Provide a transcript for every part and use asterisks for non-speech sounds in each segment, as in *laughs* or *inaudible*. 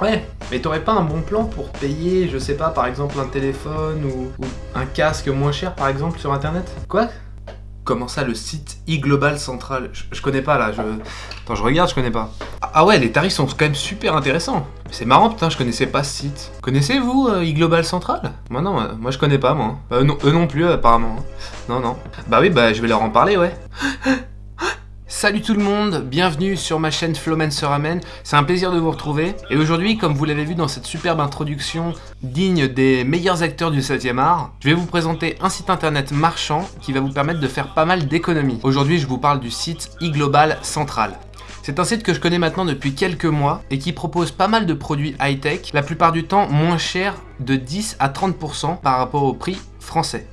Ouais, mais t'aurais pas un bon plan pour payer, je sais pas, par exemple un téléphone ou, un casque moins cher par exemple sur internet? Quoi? Comment ça, le site e-global central? Je, connais pas là, je... Attends, je regarde, je connais pas. Ah, ah ouais, les tarifs sont quand même super intéressants. C'est marrant, putain, je connaissais pas ce site. Connaissez-vous euh, e-global central? Moi non, euh, moi je connais pas, moi. Euh, eux non plus, apparemment. Non, non. Bah oui, bah je vais leur en parler, ouais. Salut tout le monde, bienvenue sur ma chaîne Flowmancer Amen, c'est un plaisir de vous retrouver. Et aujourd'hui, comme vous l'avez vu dans cette superbe introduction digne des meilleurs acteurs du 7ème art, je vais vous présenter un site internet marchand qui va vous permettre de faire pas mal d'économies. Aujourd'hui, je vous parle du site e-global central. C'est un site que je connais maintenant depuis quelques mois et qui propose pas mal de produits high-tech, la plupart du temps moins chers de 10 à 30% par rapport au prix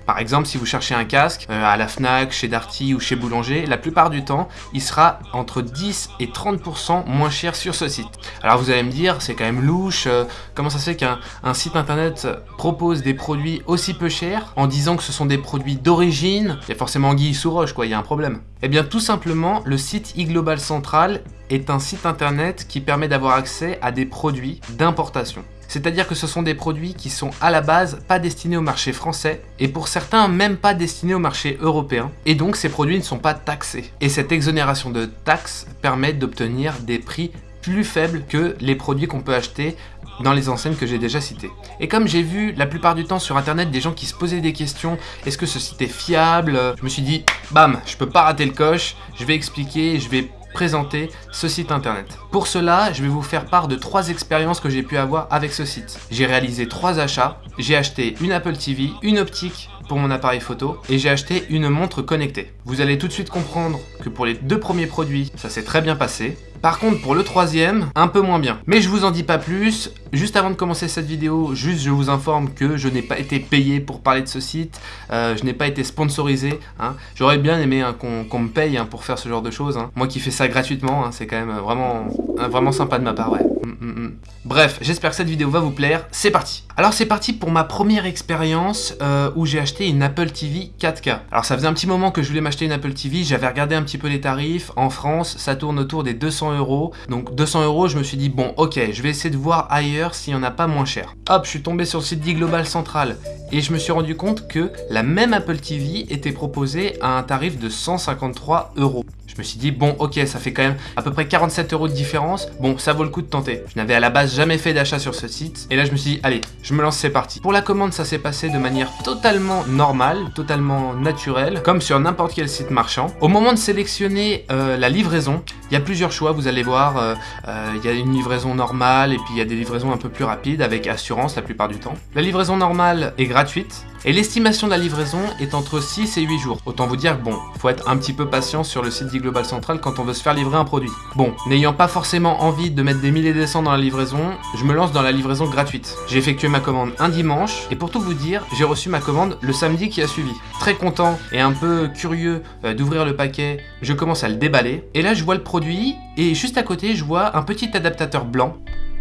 Par exemple, si vous cherchez un casque euh, à la FNAC, chez Darty ou chez Boulanger, la plupart du temps, il sera entre 10 et 30% moins cher sur ce site. Alors vous allez me dire, c'est quand même louche, euh, comment ça fait qu'un site internet propose des produits aussi peu chers en disant que ce sont des produits d'origine? Il y a forcément Guy sous roche, quoi, il y a un problème. Eh bien tout simplement, le site e-global central est un site internet qui permet d'avoir accès à des produits d'importation. C'est-à-dire que ce sont des produits qui sont à la base pas destinés au marché français et pour certains même pas destinés au marché européen et donc ces produits ne sont pas taxés. Et cette exonération de taxes permet d'obtenir des prix plus faibles que les produits qu'on peut acheter dans les enseignes que j'ai déjà citées. Et comme j'ai vu la plupart du temps sur internet des gens qui se posaient des questions, est-ce que ce site est fiable? Je me suis dit, bam, je peux pas rater le coche, je vais expliquer, je vais présenter ce site internet. Pour cela, je vais vous faire part de trois expériences que j'ai pu avoir avec ce site. J'ai réalisé trois achats, j'ai acheté une Apple TV, une optique pour mon appareil photo et j'ai acheté une montre connectée. Vous allez tout de suite comprendre que pour les deux premiers produits, ça s'est très bien passé. Par contre, pour le troisième, un peu moins bien. Mais je vous en dis pas plus. Juste avant de commencer cette vidéo, juste je vous informe que je n'ai pas été payé pour parler de ce site. Euh, je n'ai pas été sponsorisé. Hein. J'aurais bien aimé hein, qu'on me paye hein, pour faire ce genre de choses. Moi qui fais ça gratuitement, c'est quand même vraiment, vraiment sympa de ma part. Mm, mm, mm. Bref, j'espère que cette vidéo va vous plaire. C'est parti Alors c'est parti pour ma première expérience euh, où j'ai acheté une Apple TV 4K. Alors ça faisait un petit moment que je voulais m'acheter une Apple TV. J'avais regardé un petit peu les tarifs. En France, ça tourne autour des 200 euros. Donc 200 euros, je me suis dit, bon, ok, je vais essayer de voir ailleurs s'il n'y en a pas moins cher. Hop, je suis tombé sur le site d'e-Global Central et je me suis rendu compte que la même Apple TV était proposée à un tarif de 153 euros. Je me suis dit, bon, ok, ça fait quand même à peu près 47 euros de différence. Bon, ça vaut le coup de tenter. Je n'avais à la base jamais fait d'achat sur ce site. Et là, je me suis dit, allez, je me lance, c'est parti. Pour la commande, ça s'est passé de manière totalement normale, totalement naturelle, comme sur n'importe quel site marchand. Au moment de sélectionner euh, la livraison, il y a plusieurs choix, vous allez voir. Euh, euh, il y a une livraison normale et puis il y a des livraisons un peu plus rapides avec assurance la plupart du temps. La livraison normale est gratuite. Et l'estimation de la livraison est entre 6 et 8 jours. Autant vous dire que bon, faut être un petit peu patient sur le site d'e-Global Central quand on veut se faire livrer un produit. Bon, n'ayant pas forcément envie de mettre des milliers de cents dans la livraison, je me lance dans la livraison gratuite. J'ai effectué ma commande un dimanche, et pour tout vous dire, j'ai reçu ma commande le samedi qui a suivi. Très content et un peu curieux euh, d'ouvrir le paquet, je commence à le déballer, et là je vois le produit, et juste à côté je vois un petit adaptateur blanc.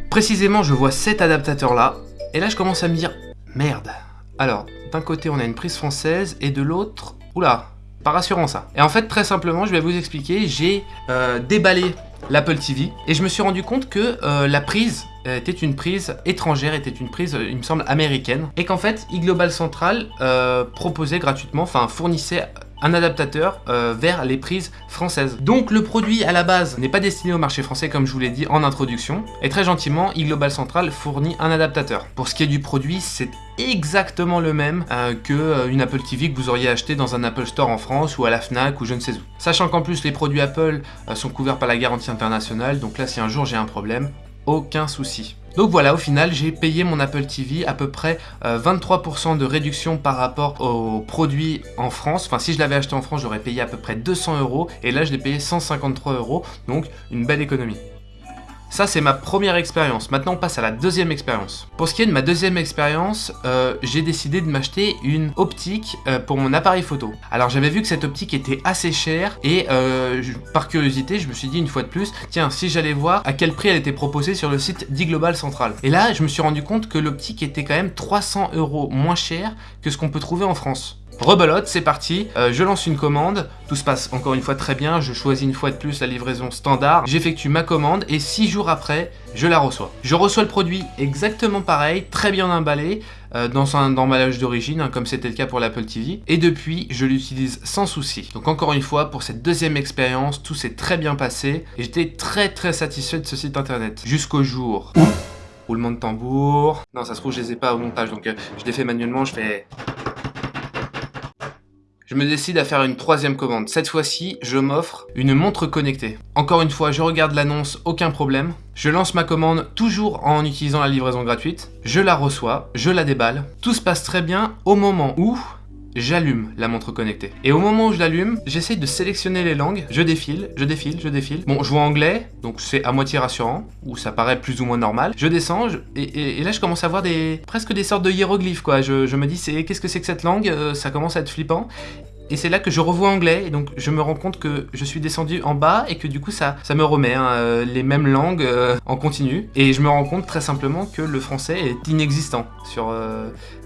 Précisément je vois cet adaptateur là, et là je commence à me dire, merde. Alors, d'un côté on a une prise française et de l'autre, oula, pas rassurant ça. Et en fait très simplement je vais vous expliquer, j'ai euh, déballé l'Apple TV et je me suis rendu compte que euh, la prise était une prise étrangère, était une prise, il me semble, américaine. Et qu'en fait, e-Global Central euh, proposait gratuitement, enfin fournissait un adaptateur euh, vers les prises françaises. Donc le produit à la base n'est pas destiné au marché français comme je vous l'ai dit en introduction, et très gentiment, e-Global Central fournit un adaptateur. Pour ce qui est du produit, c'est exactement le même euh, que euh, une Apple TV que vous auriez acheté dans un Apple Store en France ou à la FNAC ou je ne sais où. Sachant qu'en plus les produits Apple sont couverts par la garantie internationale, donc là si un jour j'ai un problème, aucun souci. Donc voilà, au final, j'ai payé mon Apple TV à peu près 23% euh, de réduction par rapport aux produits en France. Enfin, si je l'avais acheté en France, j'aurais payé à peu près 200 euros. Et là, je l'ai payé 153 euros. Donc, une belle économie. Ça, c'est ma première expérience. Maintenant, on passe à la deuxième expérience. Pour ce qui est de ma deuxième expérience, euh, j'ai décidé de m'acheter une optique euh, pour mon appareil photo. Alors, j'avais vu que cette optique était assez chère et euh, par curiosité, je me suis dit une fois de plus, tiens, si j'allais voir à quel prix elle était proposée sur le site d'e-Global Central. Et là, je me suis rendu compte que l'optique était quand même 300 euros moins cher que ce qu'on peut trouver en France. Rebelote, c'est parti, euh, je lance une commande, tout se passe encore une fois très bien, je choisis une fois de plus la livraison standard, j'effectue ma commande et 6 jours après, je la reçois. Je reçois le produit exactement pareil, très bien emballé, euh, dans un emballage d'origine, hein, comme c'était le cas pour l'Apple TV, et depuis, je l'utilise sans souci. Donc encore une fois, pour cette deuxième expérience, tout s'est très bien passé, et j'étais très très satisfait de ce site internet. Jusqu'au jour. Roulement de tambour... Non, ça se trouve, je les ai pas au montage, donc euh, je les fais manuellement, je fais je me décide à faire une troisième commande. Cette fois-ci, je m'offre une montre connectée. Encore une fois, je regarde l'annonce, aucun problème. Je lance ma commande toujours en utilisant la livraison gratuite. Je la reçois, je la déballe. Tout se passe très bien au moment où j'allume la montre connectée. Et au moment où je l'allume, j'essaye de sélectionner les langues, je défile, je défile, je défile. Bon, je vois anglais, donc c'est à moitié rassurant, ou ça paraît plus ou moins normal. Je descends, et, là je commence à voir des presque des sortes de hiéroglyphes, quoi. Je, me dis, c'est qu'est-ce que c'est que cette langue? Euh, Ça commence à être flippant. Et c'est là que je revois anglais, et donc je me rends compte que je suis descendu en bas, et que du coup ça, ça me remet hein, euh, les mêmes langues euh, en continu. Et je me rends compte très simplement que le français est inexistant sur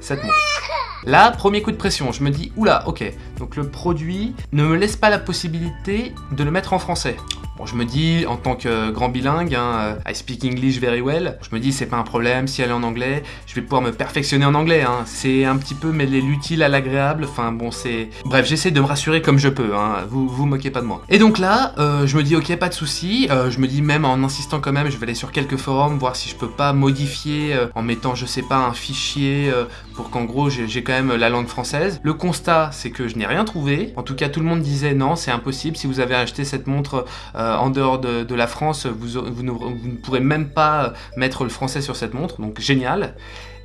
cette montre. Là, premier coup de pression, je me dis, oula, ok, donc le produit ne me laisse pas la possibilité de le mettre en français. Bon, je me dis, en tant que grand bilingue, hein, I speak English very well, je me dis, c'est pas un problème, si elle est en anglais, je vais pouvoir me perfectionner en anglais. Hein. C'est un petit peu mêler l'utile à l'agréable, enfin bon, c'est... Bref, j'essaie de me rassurer comme je peux, hein. vous vous moquez pas de moi. Et donc là, euh, je me dis, ok, pas de souci. Euh, je me dis, même en insistant quand même, je vais aller sur quelques forums, voir si je peux pas modifier euh, en mettant, je sais pas, un fichier pour qu'en gros, j'ai la langue française. Le constat, c'est que je n'ai rien trouvé. En tout cas, tout le monde disait, non, c'est impossible, si vous avez acheté cette montre euh, en dehors de, la France, vous, ne, pourrez même pas mettre le français sur cette montre, donc génial.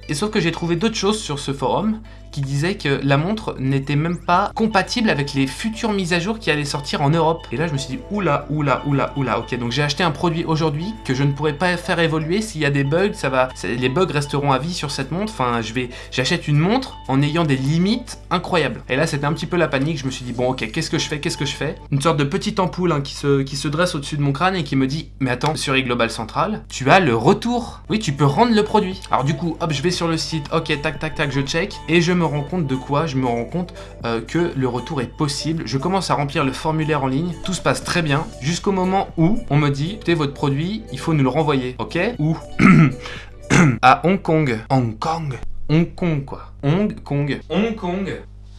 Et sauf que j'ai trouvé d'autres choses sur ce forum qui disait que la montre n'était même pas compatible avec les futures mises à jour qui allaient sortir en Europe. Et là, je me suis dit, oula, oula, oula, oula, ok, donc j'ai acheté un produit aujourd'hui que je ne pourrais pas faire évoluer. S'il y a des bugs, ça va, les bugs resteront à vie sur cette montre. Enfin, je vais, j'achète une montre en ayant des limites incroyables. Et là, c'était un petit peu la panique. Je me suis dit, bon, ok, qu'est-ce que je fais, qu'est-ce que je fais? Une sorte de petite ampoule hein, qui, se, qui se dresse au-dessus de mon crâne et qui me dit, mais attends, sur e-Global Central, tu as le retour. Oui, tu peux rendre le produit. Alors du coup, hop, je vais sur le site, ok, tac, tac, tac, je check, et je me rends compte de quoi? Je me rends compte euh, que le retour est possible. Je commence à remplir le formulaire en ligne, tout se passe très bien, jusqu'au moment où on me dit, écoutez, votre produit, il faut nous le renvoyer, ok? Où *coughs* À Hong Kong. Hong Kong Hong Kong, quoi. Hong Kong. Hong Kong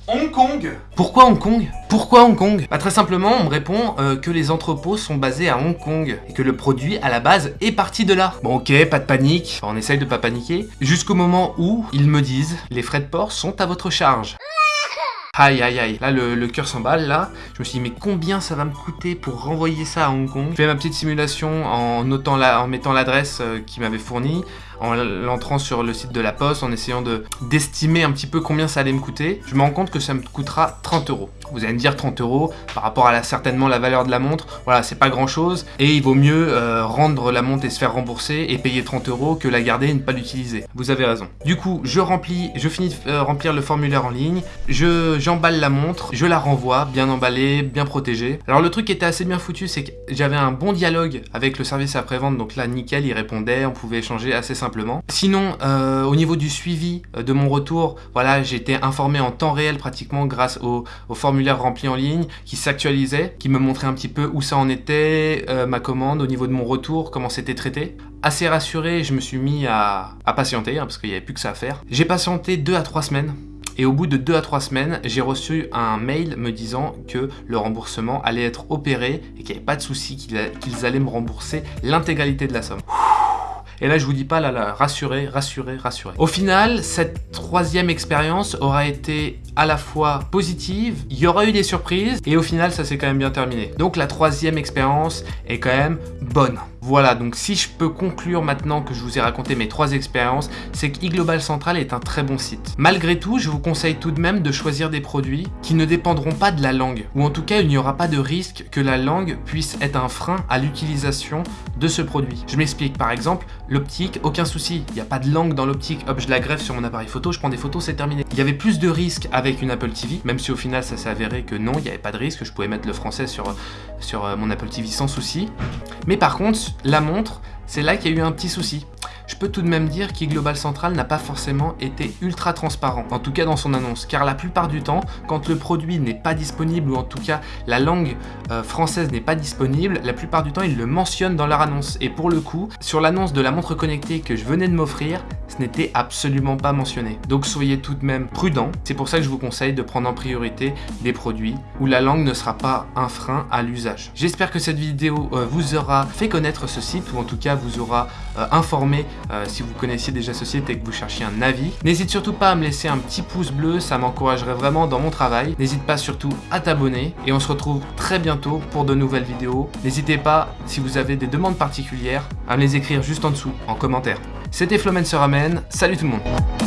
Hong Kong. Pourquoi Hong Kong? Pourquoi Hong Kong? Bah, Très simplement, on me répond euh, que les entrepôts sont basés à Hong Kong et que le produit, à la base, est parti de là. Bon ok, pas de panique, on essaye de pas paniquer, jusqu'au moment où ils me disent « les frais de port sont à votre charge *laughs* ». Aïe aïe aïe, là le, cœur s'emballe là, je me suis dit mais combien ça va me coûter pour renvoyer ça à Hong Kong? Je fais ma petite simulation en, notant la, en mettant l'adresse euh, qui m'avait fournie, en l'entrant sur le site de la poste, en essayant de d'estimer un petit peu combien ça allait me coûter, je me rends compte que ça me coûtera 30 euros. Vous allez me dire 30 euros par rapport à certainement la valeur de la montre, voilà, c'est pas grand chose, et il vaut mieux euh, rendre la montre et se faire rembourser et payer 30 euros que la garder et ne pas l'utiliser. Vous avez raison. Du coup, je remplis, je finis de euh, remplir le formulaire en ligne, je j'emballe la montre, je la renvoie, bien emballée, bien protégée. Alors le truc qui était assez bien foutu, c'est que j'avais un bon dialogue avec le service après-vente, donc là nickel, il répondait, on pouvait échanger assez simplement Sinon, euh, au niveau du suivi euh, de mon retour, voilà, été informé en temps réel pratiquement grâce au, formulaire rempli en ligne qui s'actualisait, qui me montrait un petit peu où ça en était, euh, ma commande, au niveau de mon retour, comment c'était traité. Assez rassuré, je me suis mis à, patienter, hein, parce qu'il n'y avait plus que ça à faire. J'ai patienté 2 à 3 semaines. Et au bout de 2 à 3 semaines, j'ai reçu un mail me disant que le remboursement allait être opéré et qu'il n'y avait pas de souci, qu'ils allaient me rembourser l'intégralité de la somme. Et là, je vous dis pas, là, là, rassurez, rassurez, rassurez. Au final, cette troisième expérience aura été à la fois positive, il y aura eu des surprises, et au final, ça s'est quand même bien terminé. Donc la troisième expérience est quand même bonne. Voilà, donc si je peux conclure maintenant que je vous ai raconté mes trois expériences, c'est que eGlobal Central est un très bon site. Malgré tout, je vous conseille tout de même de choisir des produits qui ne dépendront pas de la langue, ou en tout cas il n'y aura pas de risque que la langue puisse être un frein à l'utilisation de ce produit. Je m'explique, par exemple, l'optique, aucun souci, il n'y a pas de langue dans l'optique, hop je la greffe sur mon appareil photo, je prends des photos, c'est terminé. Il y avait plus de risques avec une Apple TV, même si au final ça s'est avéré que non, il n'y avait pas de risque, je pouvais mettre le français sur, sur euh, mon Apple TV sans souci. Mais par contre, la montre, c'est là qu'il y a eu un petit souci. Je peux tout de même dire qu'e-Global Central n'a pas forcément été ultra transparent, en tout cas dans son annonce, car la plupart du temps, quand le produit n'est pas disponible, ou en tout cas la langue euh, française n'est pas disponible, la plupart du temps ils le mentionnent dans leur annonce. Et pour le coup, sur l'annonce de la montre connectée que je venais de m'offrir, ce n'était absolument pas mentionné. Donc soyez tout de même prudent, c'est pour ça que je vous conseille de prendre en priorité des produits où la langue ne sera pas un frein à l'usage. J'espère que cette vidéo euh, vous aura fait connaître ce site, ou en tout cas vous aura euh, informé si vous connaissiez déjà ce site et que vous cherchiez un avis. N'hésite surtout pas à me laisser un petit pouce bleu, ça m'encouragerait vraiment dans mon travail. N'hésite pas surtout à t'abonner et on se retrouve très bientôt pour de nouvelles vidéos. N'hésitez pas, si vous avez des demandes particulières, à me les écrire juste en dessous, en commentaire. C'était Flomen se ramène, salut tout le monde